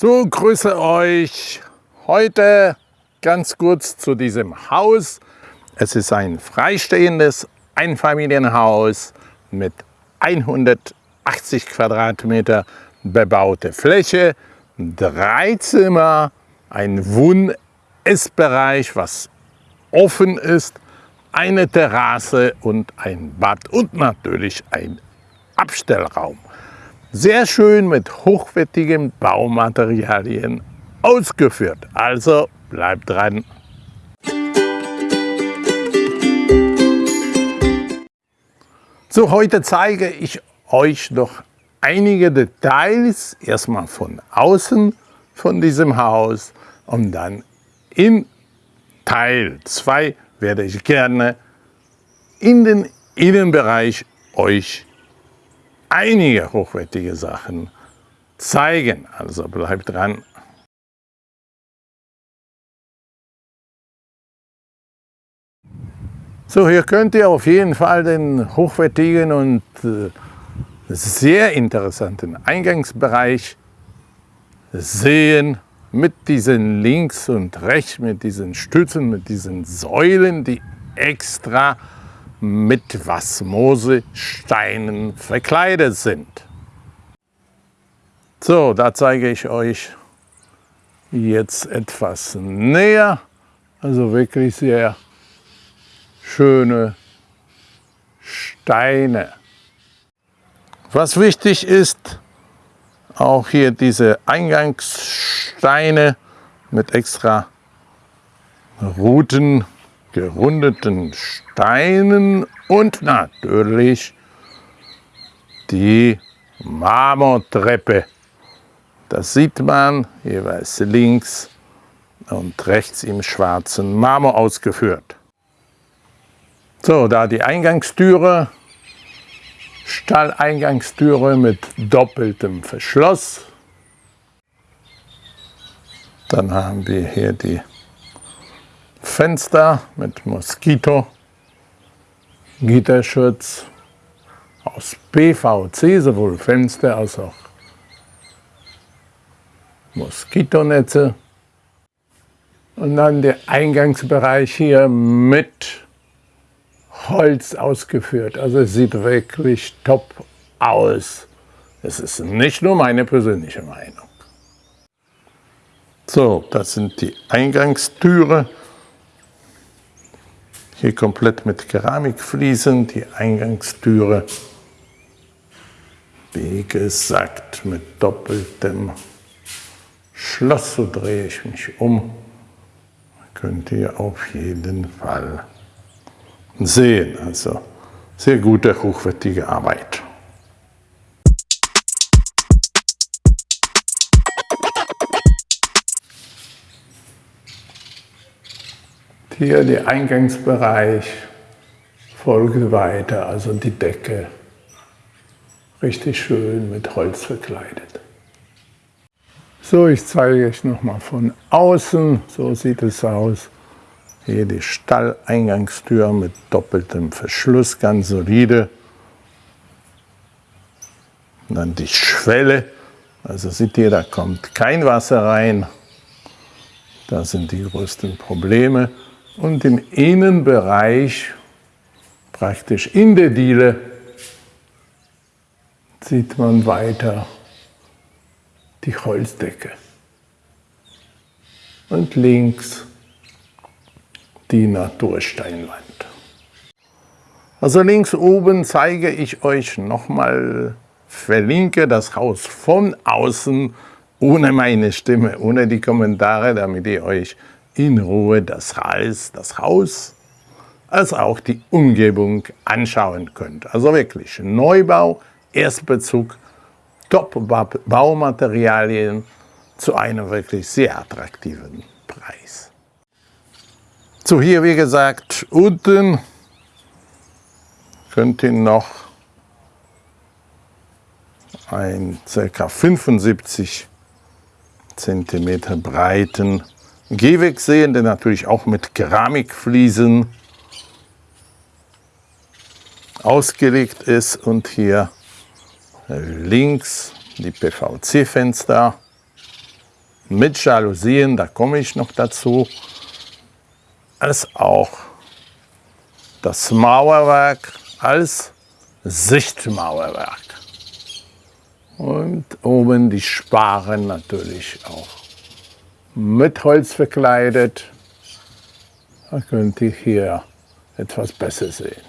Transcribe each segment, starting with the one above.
So, grüße euch. Heute ganz kurz zu diesem Haus. Es ist ein freistehendes Einfamilienhaus mit 180 Quadratmeter bebaute Fläche, drei Zimmer, ein Wohn-Essbereich, was offen ist, eine Terrasse und ein Bad und natürlich ein Abstellraum. Sehr schön mit hochwertigen Baumaterialien ausgeführt. Also bleibt dran. So, heute zeige ich euch noch einige Details, erstmal von außen von diesem Haus und dann in Teil 2 werde ich gerne in den Innenbereich euch einige hochwertige Sachen zeigen. Also bleibt dran. So, hier könnt ihr auf jeden Fall den hochwertigen und äh, sehr interessanten Eingangsbereich sehen mit diesen links und rechts, mit diesen Stützen, mit diesen Säulen, die extra mit Wasmose-Steinen verkleidet sind. So, da zeige ich euch jetzt etwas näher. Also wirklich sehr schöne Steine. Was wichtig ist, auch hier diese Eingangssteine mit extra Routen gerundeten Steinen und natürlich die Marmortreppe. Das sieht man jeweils links und rechts im schwarzen Marmor ausgeführt. So, da die Eingangstüre, Stalleingangstüre mit doppeltem Verschluss. Dann haben wir hier die Fenster mit Moskito, Gitterschutz aus PVC, sowohl Fenster als auch Moskitonetze. Und dann der Eingangsbereich hier mit Holz ausgeführt. Also es sieht wirklich top aus. Es ist nicht nur meine persönliche Meinung. So, das sind die Eingangstüre. Hier komplett mit Keramikfliesen, die Eingangstüre, wie gesagt, mit doppeltem Schloss. So drehe ich mich um. Könnt ihr auf jeden Fall sehen. Also sehr gute, hochwertige Arbeit. Hier der Eingangsbereich folgt weiter, also die Decke. Richtig schön mit Holz verkleidet. So, ich zeige euch nochmal von außen. So sieht es aus. Hier die Stalleingangstür mit doppeltem Verschluss, ganz solide. Und dann die Schwelle. Also seht ihr, da kommt kein Wasser rein. Da sind die größten Probleme und im Innenbereich, praktisch in der Diele, sieht man weiter die Holzdecke. Und links die Natursteinwand. Also links oben zeige ich euch nochmal, verlinke das Haus von außen, ohne meine Stimme, ohne die Kommentare, damit ihr euch in Ruhe das Haus, das Haus als auch die Umgebung anschauen könnt. Also wirklich Neubau, Erstbezug, Top-Baumaterialien zu einem wirklich sehr attraktiven Preis. So hier wie gesagt unten könnt ihr noch ein ca. 75 cm breiten Gehweg sehen, der natürlich auch mit Keramikfliesen ausgelegt ist. Und hier links die PVC-Fenster mit Jalousien, da komme ich noch dazu, als auch das Mauerwerk als Sichtmauerwerk. Und oben die Sparen natürlich auch mit Holz verkleidet. Da könnt ihr hier etwas besser sehen.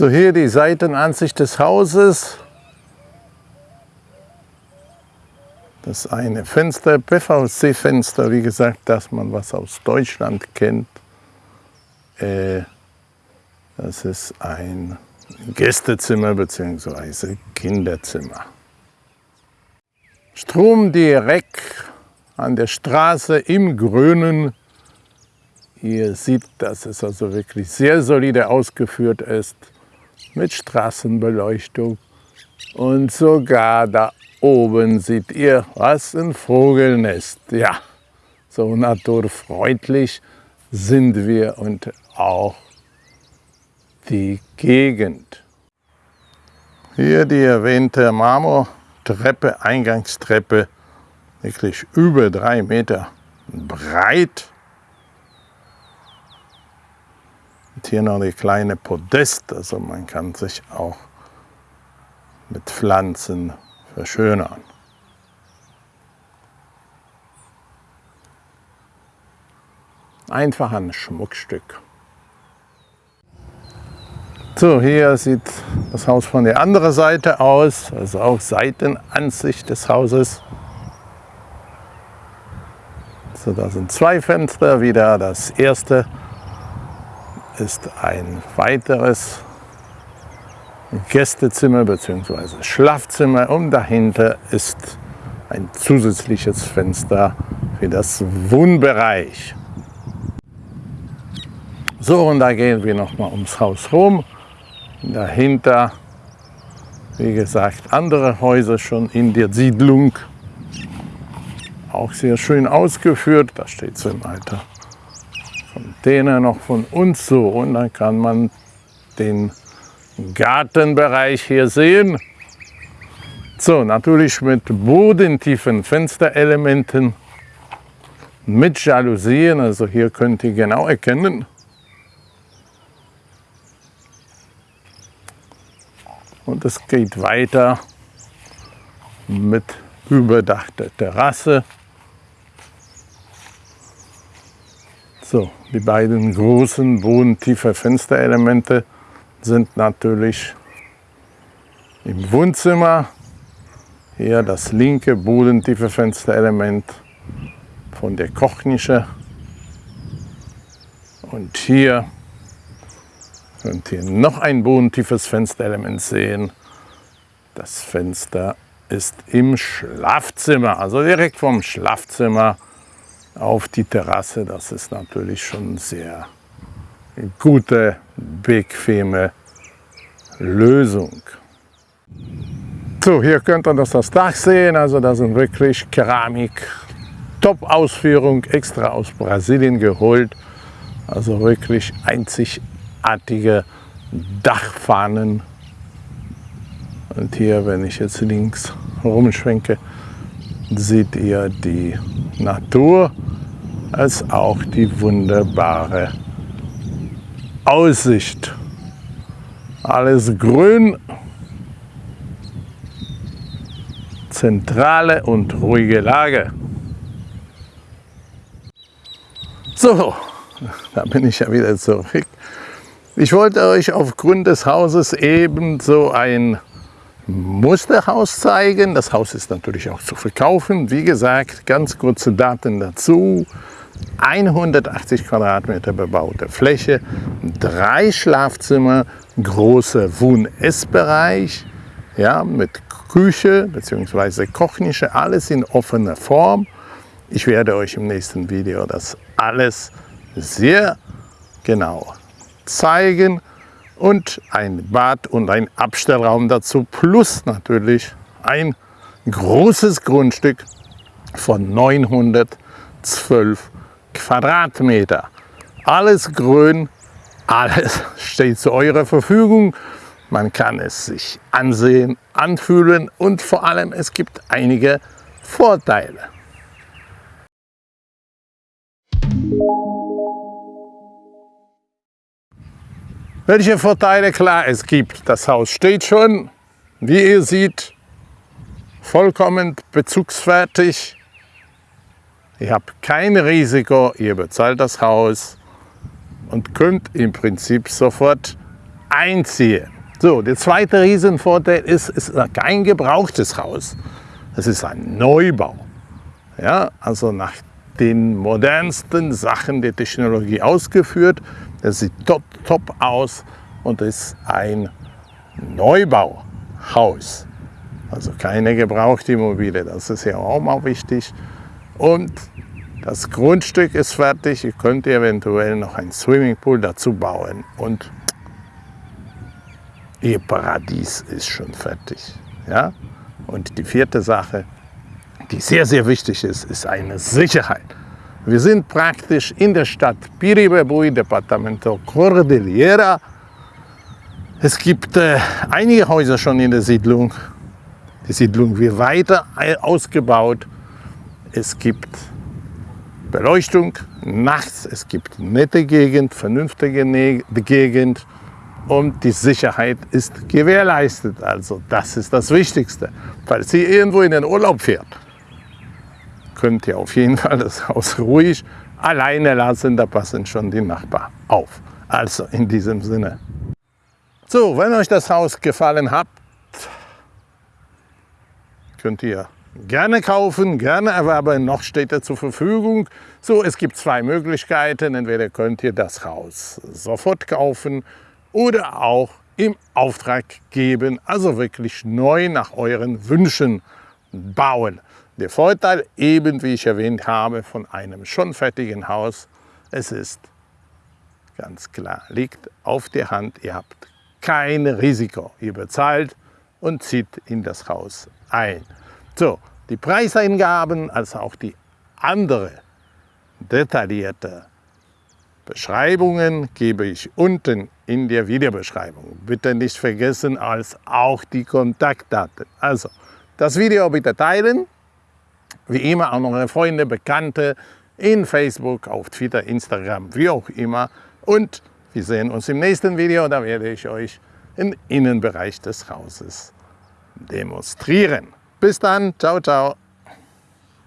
So hier die Seitenansicht des Hauses. Das eine Fenster, PVC-Fenster, wie gesagt, dass man was aus Deutschland kennt. Äh, das ist ein Gästezimmer bzw. Kinderzimmer. Strom direkt an der Straße im Grünen. Ihr seht, dass es also wirklich sehr solide ausgeführt ist mit Straßenbeleuchtung. Und sogar da oben seht ihr, was ein Vogelnest. Ja, so naturfreundlich sind wir und auch die Gegend. Hier die erwähnte Marmortreppe, Eingangstreppe, wirklich über drei Meter breit. Und hier noch eine kleine Podest, also man kann sich auch mit Pflanzen verschönern. Einfach ein Schmuckstück. So, hier sieht das Haus von der anderen Seite aus, also auch Seitenansicht des Hauses. So, da sind zwei Fenster, wieder das erste ist ein weiteres Gästezimmer bzw. Schlafzimmer und dahinter ist ein zusätzliches Fenster für das Wohnbereich. So, und da gehen wir noch mal ums Haus rum. Dahinter, wie gesagt, andere Häuser schon in der Siedlung. Auch sehr schön ausgeführt. Da steht so im Alter Container noch von uns so. Und dann kann man den Gartenbereich hier sehen. So, natürlich mit bodentiefen Fensterelementen, mit Jalousien. Also hier könnt ihr genau erkennen, Und es geht weiter mit überdachter Terrasse. So, die beiden großen bodentiefe Fensterelemente sind natürlich im Wohnzimmer. Hier das linke bodentiefe Fensterelement von der Kochnische. Und hier könnt ihr noch ein bodentiefes Fensterelement sehen. Das Fenster ist im Schlafzimmer, also direkt vom Schlafzimmer auf die Terrasse. Das ist natürlich schon sehr gute, bequeme Lösung. So, hier könnt ihr das, das Dach sehen. Also das sind wirklich Keramik, Top-Ausführung, extra aus Brasilien geholt. Also wirklich einzigartige Dachfahnen. Und hier, wenn ich jetzt links rumschwenke, seht ihr die Natur als auch die wunderbare Aussicht. Alles grün, zentrale und ruhige Lage. So, da bin ich ja wieder zurück. Ich wollte euch aufgrund des Hauses eben so ein Musterhaus zeigen. Das Haus ist natürlich auch zu verkaufen. Wie gesagt, ganz kurze Daten dazu. 180 Quadratmeter bebaute Fläche, drei Schlafzimmer, großer Wohn-Essbereich ja, mit Küche bzw. Kochnische, alles in offener Form. Ich werde euch im nächsten Video das alles sehr genau zeigen und ein Bad und ein Abstellraum dazu plus natürlich ein großes Grundstück von 912 Quadratmeter. Alles grün, alles steht zu eurer Verfügung. Man kann es sich ansehen, anfühlen und vor allem es gibt einige Vorteile. Welche Vorteile? Klar, es gibt. Das Haus steht schon, wie ihr seht, vollkommen bezugsfertig. Ihr habt kein Risiko, ihr bezahlt das Haus und könnt im Prinzip sofort einziehen. So, der zweite Riesenvorteil ist, es ist kein gebrauchtes Haus. Es ist ein Neubau. Ja, also nach den modernsten Sachen der Technologie ausgeführt. Das sieht top, top aus und ist ein Neubauhaus. Also keine gebrauchte Immobilie, das ist ja auch mal wichtig. Und das Grundstück ist fertig, ihr könnt eventuell noch ein Swimmingpool dazu bauen und ihr Paradies ist schon fertig. Ja? Und die vierte Sache, die sehr, sehr wichtig ist, ist eine Sicherheit. Wir sind praktisch in der Stadt Piribebui, Departamento Cordillera. Es gibt äh, einige Häuser schon in der Siedlung die Siedlung wird weiter ausgebaut. Es gibt Beleuchtung nachts, es gibt nette Gegend, vernünftige Gegend und die Sicherheit ist gewährleistet. Also das ist das Wichtigste. Falls ihr irgendwo in den Urlaub fährt, könnt ihr auf jeden Fall das Haus ruhig alleine lassen, da passen schon die Nachbarn auf. Also in diesem Sinne. So, wenn euch das Haus gefallen hat, könnt ihr gerne kaufen, gerne erwerben, noch steht er zur Verfügung. So, es gibt zwei Möglichkeiten, entweder könnt ihr das Haus sofort kaufen oder auch im Auftrag geben, also wirklich neu nach euren Wünschen bauen. Der Vorteil, eben wie ich erwähnt habe, von einem schon fertigen Haus, es ist ganz klar, liegt auf der Hand, ihr habt kein Risiko. Ihr bezahlt und zieht in das Haus ein. So, die Preiseingaben als auch die andere detaillierte Beschreibungen gebe ich unten in der Videobeschreibung. Bitte nicht vergessen, als auch die Kontaktdaten. Also, das Video bitte teilen. Wie immer auch noch eure Freunde, Bekannte in Facebook, auf Twitter, Instagram, wie auch immer. Und wir sehen uns im nächsten Video. Da werde ich euch den Innenbereich des Hauses demonstrieren. Bis dann, ciao, ciao.